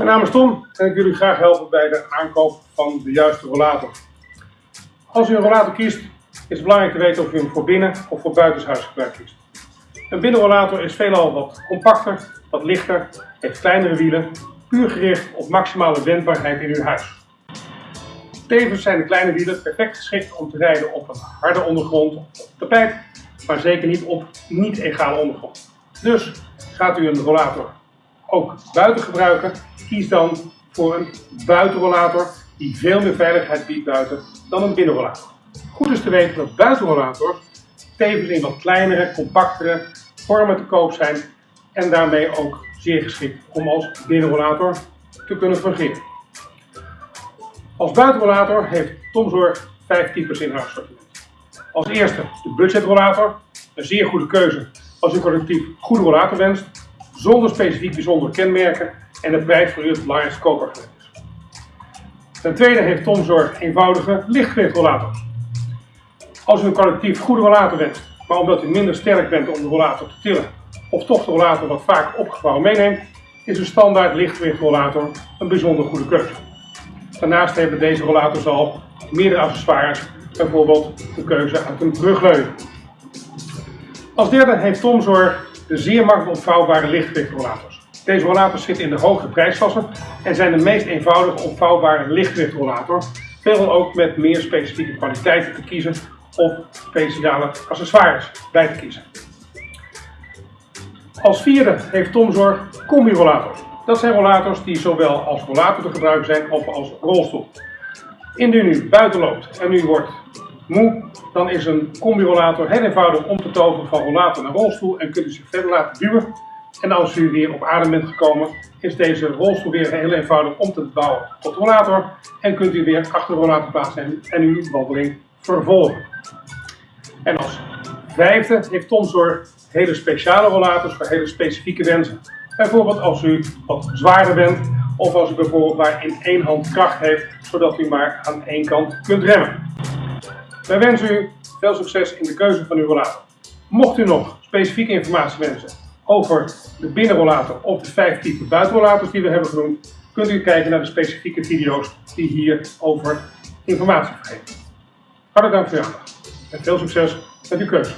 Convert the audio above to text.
Mijn naam is Tom en ik wil u graag helpen bij de aankoop van de juiste rollator. Als u een rollator kiest, is het belangrijk te weten of u hem voor binnen of voor buitenshuisgebruik kiest. Een binnenrollator is veelal wat compacter, wat lichter, heeft kleinere wielen, puur gericht op maximale wendbaarheid in uw huis. Tevens zijn de kleine wielen perfect geschikt om te rijden op een harde ondergrond of tapijt, maar zeker niet op niet-egale ondergrond. Dus gaat u een rollator ook buiten gebruiken, kies dan voor een buitenrollator die veel meer veiligheid biedt buiten dan een binnenrollator. Goed is te weten dat buitenrollators tevens in wat kleinere, compactere vormen te koop zijn en daarmee ook zeer geschikt om als binnenrollator te kunnen fungeren. Als buitenrollator heeft Tomzorg vijf types in haar assortiment. Als eerste de budgetrollator, een zeer goede keuze als u collectief goede rollator wenst, zonder specifiek bijzondere kenmerken en de prijs voor het belangrijkste kopergelet is. Ten tweede heeft Tomzorg eenvoudige lichtgewichtrollators. Als u een collectief goede rollator wenst, maar omdat u minder sterk bent om de rollator te tillen, of toch de rollator wat vaak opgevouwen meeneemt, is een standaard lichtgewichtrollator een bijzonder goede keuze. Daarnaast hebben deze rollators al meerdere accessoires, bijvoorbeeld de keuze uit een brugleuning. Als derde heeft Tomzorg de zeer makkelijk opvouwbare lichtgewichtrollators. Deze rollators zitten in de hogere prijsklasse en zijn de meest eenvoudige opvouwbare lichtgewichtrollator, veelal ook met meer specifieke kwaliteiten te kiezen of speciale accessoires bij te kiezen. Als vierde heeft Tomzorg combi-rollators. Dat zijn rollators die zowel als rollator te gebruiken zijn of als rolstoel. Indien u buiten loopt en u wordt dan is een combi-rollator heel eenvoudig om te toveren van rollator naar rolstoel en kunt u zich verder laten duwen. En als u weer op adem bent gekomen, is deze rolstoel weer heel eenvoudig om te bouwen tot rollator en kunt u weer achter de rollator plaatsen en uw wandeling vervolgen. En als vijfde heeft Tomzorg hele speciale rollators voor hele specifieke wensen. Bijvoorbeeld als u wat zwaarder bent of als u bijvoorbeeld maar in één hand kracht heeft, zodat u maar aan één kant kunt remmen. Wij wensen u veel succes in de keuze van uw rollator. Mocht u nog specifieke informatie wensen over de binnenrollator of de vijf typen buitenrollators die we hebben genoemd, kunt u kijken naar de specifieke video's die hierover informatie geven. Hartelijk dank voor uw aandacht en veel succes met uw keuze.